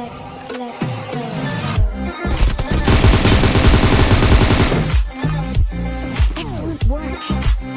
let, let go. Excellent work.